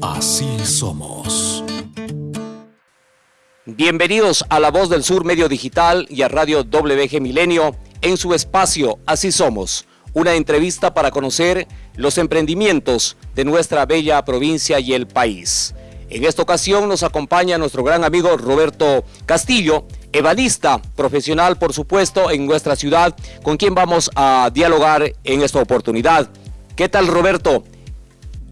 Así somos. Bienvenidos a La Voz del Sur Medio Digital y a Radio WG Milenio en su espacio Así Somos, una entrevista para conocer los emprendimientos de nuestra bella provincia y el país. En esta ocasión nos acompaña nuestro gran amigo Roberto Castillo, ebanista profesional, por supuesto, en nuestra ciudad, con quien vamos a dialogar en esta oportunidad. ¿Qué tal, Roberto?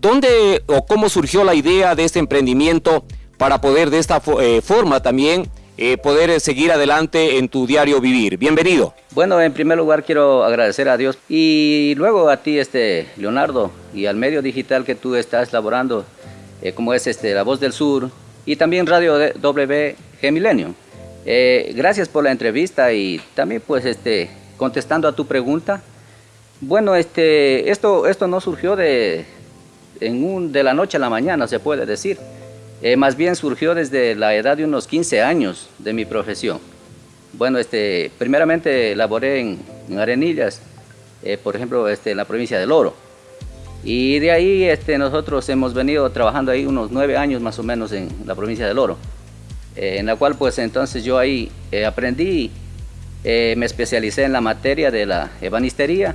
¿Dónde o cómo surgió la idea de este emprendimiento para poder de esta eh, forma también eh, poder eh, seguir adelante en tu diario vivir? Bienvenido. Bueno, en primer lugar quiero agradecer a Dios y luego a ti, este Leonardo, y al medio digital que tú estás laborando, como es este La Voz del Sur y también Radio WG Milenio. gracias por la entrevista y también pues este contestando a tu pregunta. Bueno, este, esto, esto no surgió de, en un, de la noche a la mañana, se puede decir. Eh, más bien surgió desde la edad de unos 15 años de mi profesión. Bueno, este, primeramente laboré en, Arenillas, eh, por ejemplo, este, en la provincia del Oro. Y de ahí este, nosotros hemos venido trabajando ahí unos nueve años más o menos en la provincia del Oro, eh, en la cual pues entonces yo ahí aprendí, me especialicé en la materia de la ebanistería.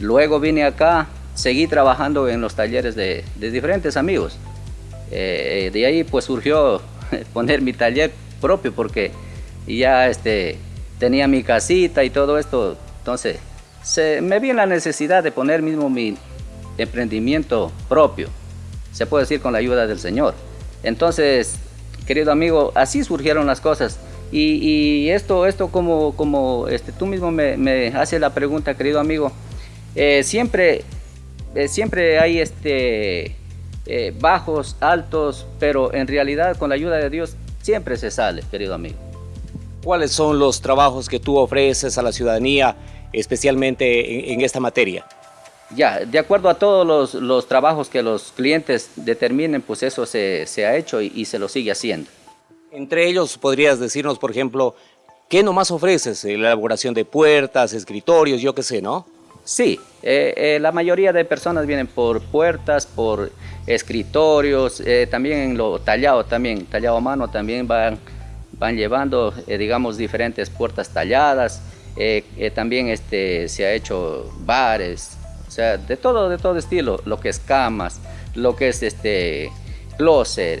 Luego vine acá seguí trabajando en los talleres de, diferentes amigos. Eh, de ahí pues surgió poner mi taller propio porque ya este, tenía mi casita y todo esto, entonces se, me vi en la necesidad de poner mismo mi emprendimiento propio, se puede decir con la ayuda del Señor. Entonces, querido amigo, así surgieron las cosas. Y, esto, esto como, como este, tú mismo me, me haces la pregunta, querido amigo, eh, siempre eh, siempre hay este, eh, bajos, altos, pero en realidad con la ayuda de Dios siempre se sale, querido amigo. ¿Cuáles son los trabajos que tú ofreces a la ciudadanía, especialmente en, esta materia? Ya, de acuerdo a todos los, trabajos que los clientes determinen, pues eso se, ha hecho y, y, se lo sigue haciendo. Entre ellos, podrías decirnos, por ejemplo, ¿qué nomás ofreces? La elaboración de puertas, escritorios, yo qué sé, ¿no? Sí, eh, eh, la mayoría de personas vienen por puertas, por escritorios, eh, también en lo tallado, también tallado a mano, también van, van llevando, digamos, diferentes puertas talladas. también este, se ha hecho bares, o sea, de todo, de todo estilo, lo que es camas, lo que es este, closet,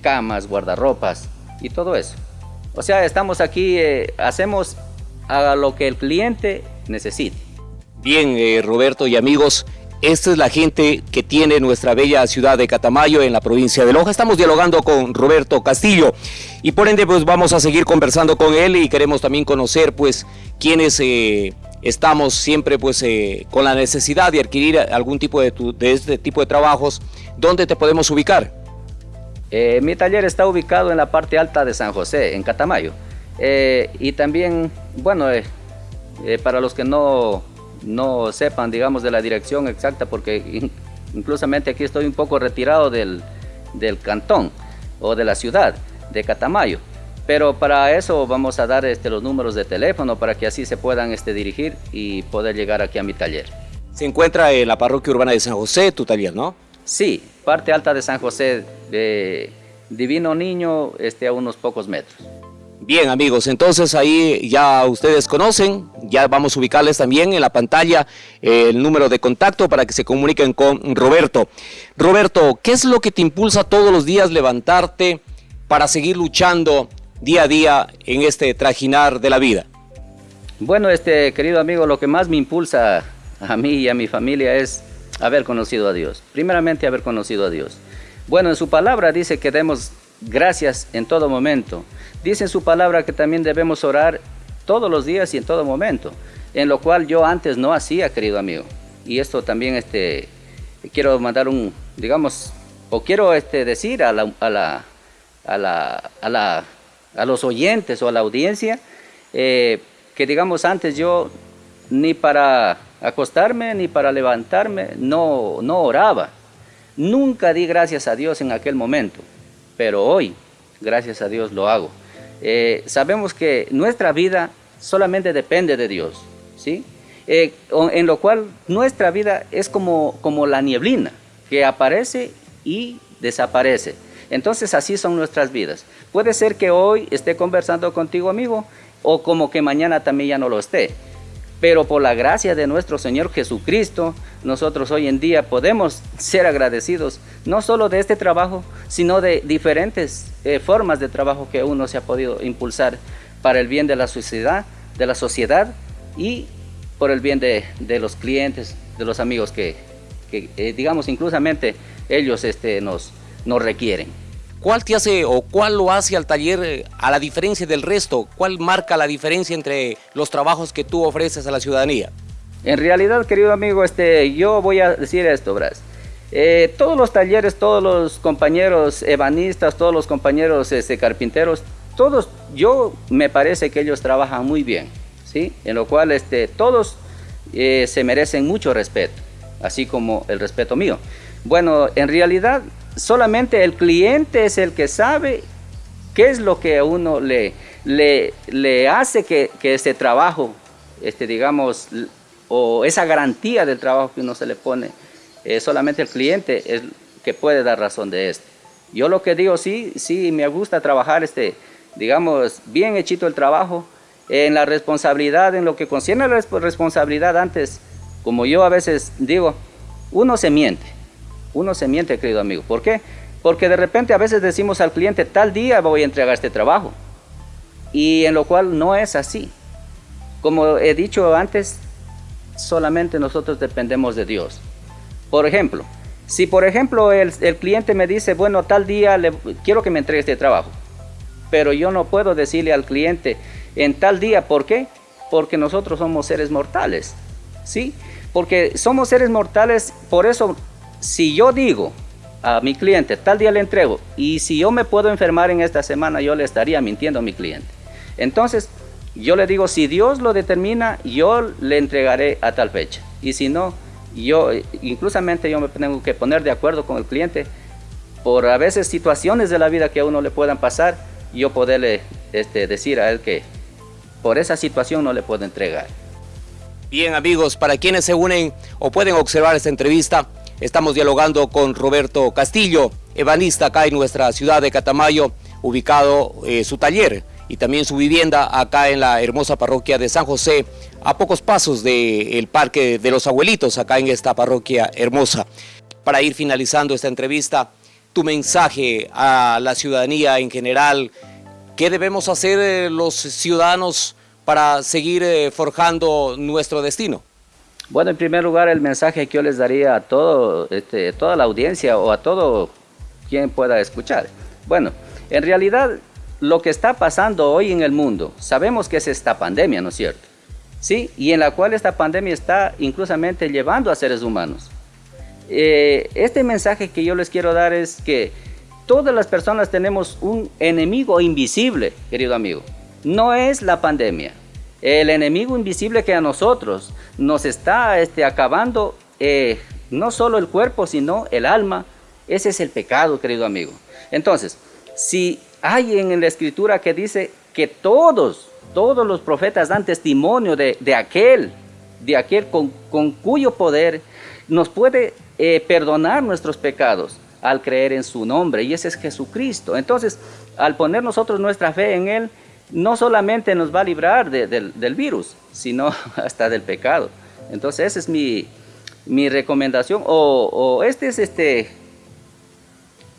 camas, guardarropas y todo eso. O sea, estamos aquí, hacemos a lo que el cliente necesite. Bien, eh, Roberto y amigos, esta es la gente que tiene nuestra bella ciudad de Catamayo en la provincia de Loja. Estamos dialogando con Roberto Castillo y por ende pues vamos a seguir conversando con él y queremos también conocer pues quiénes eh, estamos siempre pues eh, con la necesidad de adquirir algún tipo de, de, este tipo de trabajos. ¿Dónde te podemos ubicar? mi taller está ubicado en la parte alta de San José, en Catamayo. y también, bueno, para los que no no sepan, digamos, de la dirección exacta, porque inclusamente aquí estoy un poco retirado del, cantón o de la ciudad de Catamayo. Pero para eso vamos a dar este, los números de teléfono para que así se puedan este, dirigir y poder llegar aquí a mi taller. Se encuentra en la parroquia urbana de San José, tu taller, ¿no? Sí, parte alta de San José, de Divino Niño, este, a unos pocos metros. Bien amigos, entonces ahí ya ustedes conocen, ya vamos a ubicarles también en la pantalla eh, el número de contacto para que se comuniquen con Roberto. Roberto, ¿qué es lo que te impulsa todos los días levantarte para seguir luchando día a día en este trajinar de la vida? Bueno, este querido amigo, lo que más me impulsa a mí y a mi familia es haber conocido a Dios. Primeramente haber conocido a Dios. Bueno, en su palabra dice que demos gracias en todo momento Dice en su palabra que también debemos orar todos los días y en todo momento, en lo cual yo antes no hacía, querido amigo. Y esto también este, quiero mandar un, digamos, o quiero este, decir a, la, a, la, a, la, a, la, a los oyentes o a la audiencia eh, que digamos antes yo ni para acostarme ni para levantarme no, no oraba. Nunca di gracias a Dios en aquel momento, pero hoy, gracias a Dios, lo hago. Eh, sabemos que nuestra vida solamente depende de Dios, ¿sí? Eh, en lo cual nuestra vida es como, como la nieblina, que aparece y desaparece. Entonces así son nuestras vidas. Puede ser que hoy esté conversando contigo, amigo, o como que mañana también ya no lo esté. Pero por la gracia de nuestro Señor Jesucristo, nosotros hoy en día podemos ser agradecidos no solo de este trabajo, sino de diferentes eh, formas de trabajo que uno se ha podido impulsar para el bien de la sociedad, de la sociedad y por el bien de, los clientes, de los amigos que, eh, digamos, inclusamente ellos este, nos, nos requieren. ¿Cuál te hace o cuál lo hace al taller eh, a la diferencia del resto? ¿Cuál marca la diferencia entre los trabajos que tú ofreces a la ciudadanía? En realidad, querido amigo, este, yo voy a decir esto, Bras. Eh, todos los talleres, todos los compañeros ebanistas, todos los compañeros este, carpinteros, todos, yo me parece que ellos trabajan muy bien, ¿sí? En lo cual este, todos eh, se merecen mucho respeto, así como el respeto mío. Bueno, en realidad solamente el cliente es el que sabe qué es lo que a uno le, le, hace que, ese trabajo, este, digamos, o esa garantía del trabajo que uno se le pone, eh, solamente el cliente es que puede dar razón de esto. Yo lo que digo, sí, sí, me gusta trabajar, este, digamos, bien hechito el trabajo, en la responsabilidad, en lo que concierne a la responsabilidad antes, como yo a veces digo, uno se miente, uno se miente, querido amigo. ¿Por qué? Porque de repente a veces decimos al cliente, tal día voy a entregar este trabajo. Y en lo cual no es así. Como he dicho antes, solamente nosotros dependemos de Dios. Por ejemplo, si por ejemplo el, cliente me dice, bueno, tal día quiero que me entregue este trabajo, pero yo no puedo decirle al cliente en tal día, ¿por qué? Porque nosotros somos seres mortales, ¿sí? Porque somos seres mortales, por eso si yo digo a mi cliente, tal día le entrego, y si yo me puedo enfermar en esta semana, yo le estaría mintiendo a mi cliente. Entonces, yo le digo, si Dios lo determina, yo le entregaré a tal fecha. Y si no, yo, inclusamente yo me tengo que poner de acuerdo con el cliente por a veces situaciones de la vida que a uno le puedan pasar, yo poderle este, decir a él que por esa situación no le puedo entregar. Bien amigos, para quienes se unen o pueden observar esta entrevista, Estamos dialogando con Roberto Castillo, ebanista acá en nuestra ciudad de Catamayo, ubicado eh, su taller y también su vivienda acá en la hermosa parroquia de San José, a pocos pasos del Parque de los Abuelitos, acá en esta parroquia hermosa. Para ir finalizando esta entrevista, tu mensaje a la ciudadanía en general, ¿qué debemos hacer eh, los ciudadanos para seguir eh, forjando nuestro destino? Bueno, en primer lugar, el mensaje que yo les daría a este, toda la audiencia o a todo quien pueda escuchar. Bueno, en realidad lo que está pasando hoy en el mundo, sabemos que es esta pandemia, ¿no es cierto? Sí, y en la cual esta pandemia está inclusamente llevando a seres humanos. Eh, este mensaje que yo les quiero dar es que todas las personas tenemos un enemigo invisible, querido amigo. No es la pandemia, el enemigo invisible que a nosotros nos está este, acabando eh, no solo el cuerpo, sino el alma. Ese es el pecado, querido amigo. Entonces, si hay en la escritura que dice que todos, todos los profetas dan testimonio de, aquel, de aquel con, cuyo poder nos puede eh, perdonar nuestros pecados al creer en su nombre, y ese es Jesucristo. Entonces, al poner nosotros nuestra fe en Él, no solamente nos va a librar del virus, sino hasta del pecado. Entonces esa es mi, recomendación o, este es este,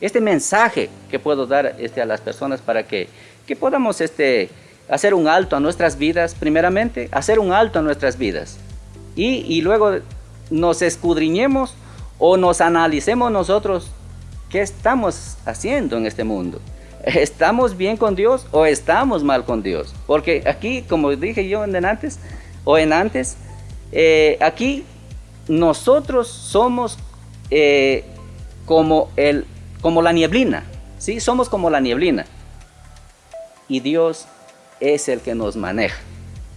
este mensaje que puedo dar este, a las personas para que, podamos este, hacer un alto a nuestras vidas, primeramente, hacer un alto a nuestras vidas y, y luego nos escudriñemos o nos analicemos nosotros qué estamos haciendo en este mundo. ¿Estamos bien con Dios o estamos mal con Dios? Porque aquí, como dije yo en antes, o en antes, eh, aquí nosotros somos eh, como, el, como la nieblina, ¿sí? Somos como la nieblina. Y Dios es el que nos maneja,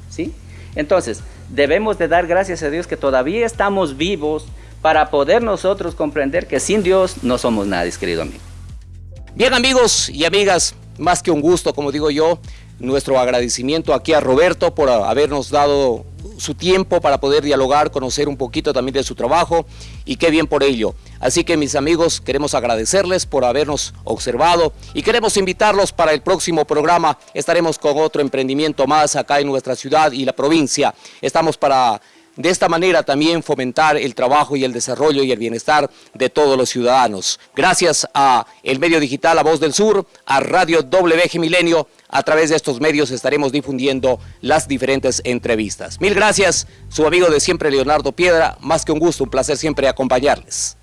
¿sí? Entonces, debemos de dar gracias a Dios que todavía estamos vivos para poder nosotros comprender que sin Dios no somos nadie, querido amigo. Bien amigos y amigas, más que un gusto, como digo yo, nuestro agradecimiento aquí a Roberto por habernos dado su tiempo para poder dialogar, conocer un poquito también de su trabajo y qué bien por ello. Así que mis amigos, queremos agradecerles por habernos observado y queremos invitarlos para el próximo programa. Estaremos con otro emprendimiento más acá en nuestra ciudad y la provincia. Estamos para de esta manera también fomentar el trabajo y el desarrollo y el bienestar de todos los ciudadanos. Gracias a el medio digital La Voz del Sur, a Radio WG Milenio, a través de estos medios estaremos difundiendo las diferentes entrevistas. Mil gracias, su amigo de siempre Leonardo Piedra, más que un gusto, un placer siempre acompañarles.